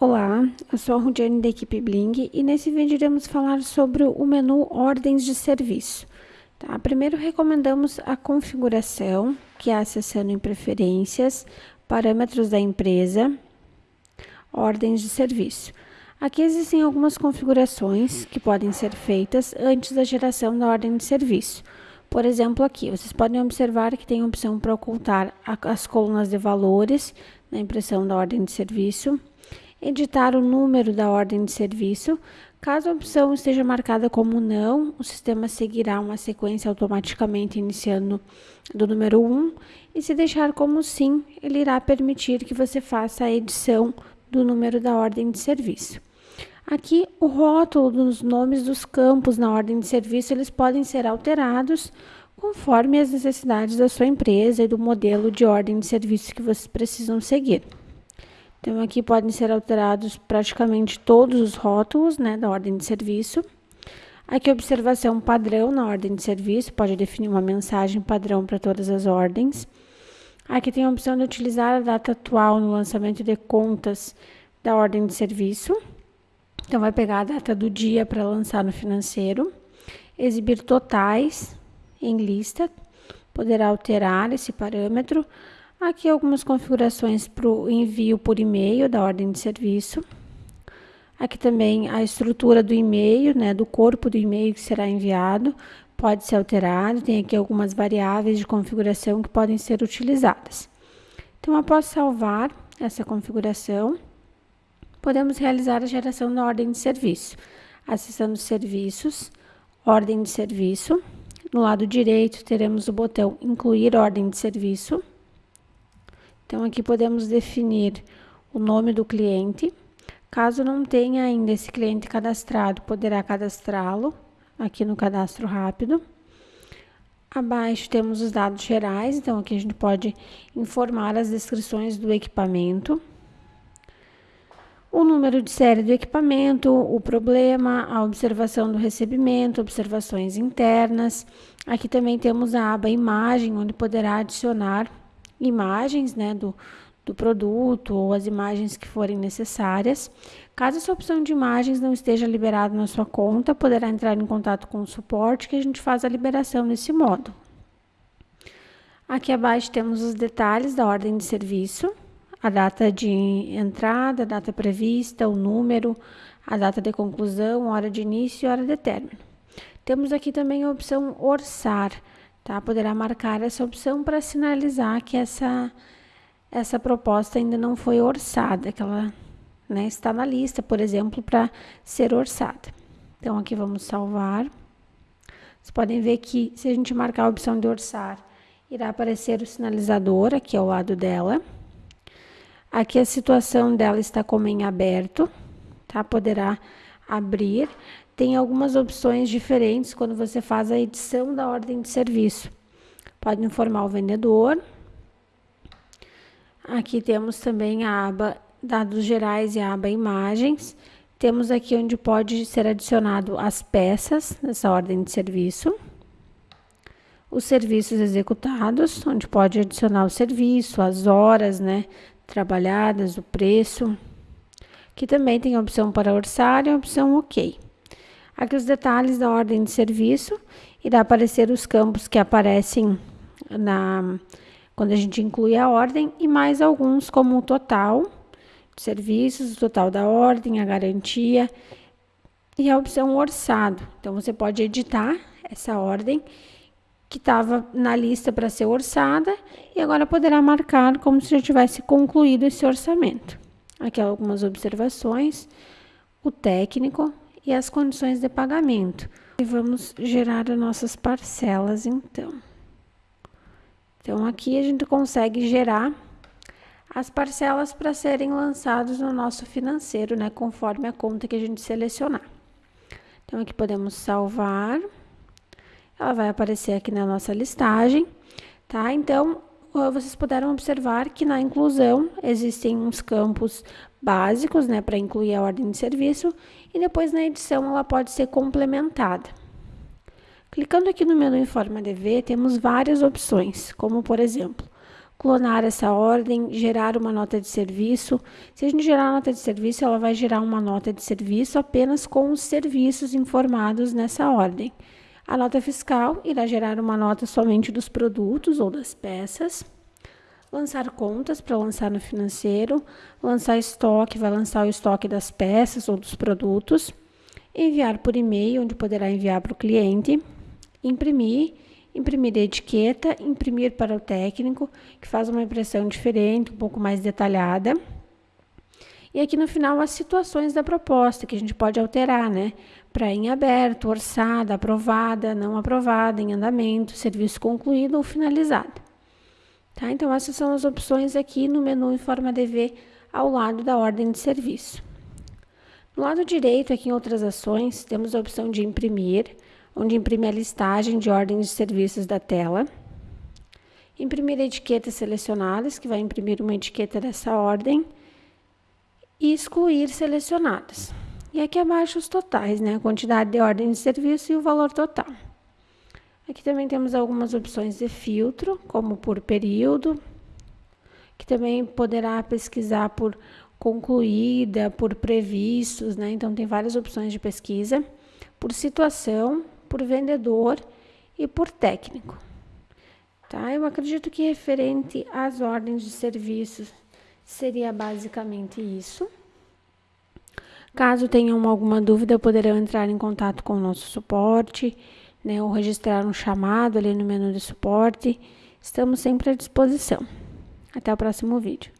Olá, eu sou a Rudiane da equipe Bling e nesse vídeo iremos falar sobre o menu Ordens de Serviço. Tá? Primeiro recomendamos a configuração, que é acessando em Preferências, Parâmetros da empresa, Ordens de Serviço. Aqui existem algumas configurações que podem ser feitas antes da geração da ordem de serviço. Por exemplo, aqui, vocês podem observar que tem a opção para ocultar as colunas de valores na impressão da ordem de serviço, editar o número da ordem de serviço. Caso a opção esteja marcada como não, o sistema seguirá uma sequência automaticamente iniciando do número 1 e se deixar como sim, ele irá permitir que você faça a edição do número da ordem de serviço. Aqui, o rótulo dos nomes dos campos na ordem de serviço, eles podem ser alterados conforme as necessidades da sua empresa e do modelo de ordem de serviço que vocês precisam seguir. Então, aqui podem ser alterados praticamente todos os rótulos né, da ordem de serviço. Aqui, observação padrão na ordem de serviço, pode definir uma mensagem padrão para todas as ordens. Aqui tem a opção de utilizar a data atual no lançamento de contas da ordem de serviço. Então, vai pegar a data do dia para lançar no financeiro. Exibir totais em lista, poderá alterar esse parâmetro. Aqui algumas configurações para o envio por e-mail da ordem de serviço. Aqui também a estrutura do e-mail, né, do corpo do e-mail que será enviado, pode ser alterado. Tem aqui algumas variáveis de configuração que podem ser utilizadas. Então, após salvar essa configuração, podemos realizar a geração da ordem de serviço, acessando Serviços, Ordem de Serviço. No lado direito, teremos o botão Incluir Ordem de Serviço. Então, aqui podemos definir o nome do cliente. Caso não tenha ainda esse cliente cadastrado, poderá cadastrá-lo aqui no cadastro rápido. Abaixo temos os dados gerais, então aqui a gente pode informar as descrições do equipamento, o número de série do equipamento, o problema, a observação do recebimento, observações internas. Aqui também temos a aba imagem, onde poderá adicionar imagens né, do, do produto ou as imagens que forem necessárias. Caso essa opção de imagens não esteja liberada na sua conta, poderá entrar em contato com o suporte que a gente faz a liberação nesse modo. Aqui abaixo temos os detalhes da ordem de serviço, a data de entrada, a data prevista, o número, a data de conclusão, hora de início e hora de término. Temos aqui também a opção orçar, tá? Poderá marcar essa opção para sinalizar que essa, essa proposta ainda não foi orçada, que ela né, está na lista, por exemplo, para ser orçada. Então, aqui vamos salvar. Vocês podem ver que se a gente marcar a opção de orçar, irá aparecer o sinalizador aqui ao lado dela. Aqui a situação dela está como em aberto, tá? Poderá abrir tem algumas opções diferentes quando você faz a edição da ordem de serviço. Pode informar o vendedor. Aqui temos também a aba dados gerais e a aba imagens. Temos aqui onde pode ser adicionado as peças nessa ordem de serviço. Os serviços executados, onde pode adicionar o serviço, as horas, né, trabalhadas, o preço. Aqui também tem a opção para orçar e a opção OK. Aqui os detalhes da ordem de serviço, irá aparecer os campos que aparecem na quando a gente inclui a ordem e mais alguns como o total de serviços, o total da ordem, a garantia e a opção orçado. Então você pode editar essa ordem que estava na lista para ser orçada e agora poderá marcar como se já tivesse concluído esse orçamento. Aqui algumas observações, o técnico, e as condições de pagamento. E vamos gerar as nossas parcelas, então. Então, aqui a gente consegue gerar as parcelas para serem lançados no nosso financeiro, né? Conforme a conta que a gente selecionar. Então, aqui podemos salvar. Ela vai aparecer aqui na nossa listagem, tá? Então, vocês puderam observar que na inclusão existem uns campos básicos, né, para incluir a ordem de serviço, e depois na edição ela pode ser complementada. Clicando aqui no menu em forma de V, temos várias opções, como por exemplo, clonar essa ordem, gerar uma nota de serviço. Se a gente gerar uma nota de serviço, ela vai gerar uma nota de serviço apenas com os serviços informados nessa ordem. A nota fiscal irá gerar uma nota somente dos produtos ou das peças. Lançar contas para lançar no financeiro. Lançar estoque, vai lançar o estoque das peças ou dos produtos. Enviar por e-mail, onde poderá enviar para o cliente. Imprimir imprimir a etiqueta, imprimir para o técnico, que faz uma impressão diferente, um pouco mais detalhada. E aqui no final as situações da proposta, que a gente pode alterar, né? Para em aberto, orçada, aprovada, não aprovada, em andamento, serviço concluído ou finalizado. Tá? Então, essas são as opções aqui no menu em forma DV ao lado da ordem de serviço. No lado direito, aqui em outras ações, temos a opção de imprimir, onde imprime a listagem de ordens de serviços da tela. Imprimir etiquetas selecionadas, que vai imprimir uma etiqueta dessa ordem. E excluir selecionadas. E aqui abaixo os totais, né? A quantidade de ordem de serviço e o valor total. Aqui também temos algumas opções de filtro, como por período, que também poderá pesquisar por concluída, por previstos, né? Então tem várias opções de pesquisa, por situação, por vendedor e por técnico. Tá? Eu acredito que referente às ordens de serviços seria basicamente isso. Caso tenham alguma dúvida, poderão entrar em contato com o nosso suporte, né, ou registrar um chamado ali no menu de suporte. Estamos sempre à disposição. Até o próximo vídeo.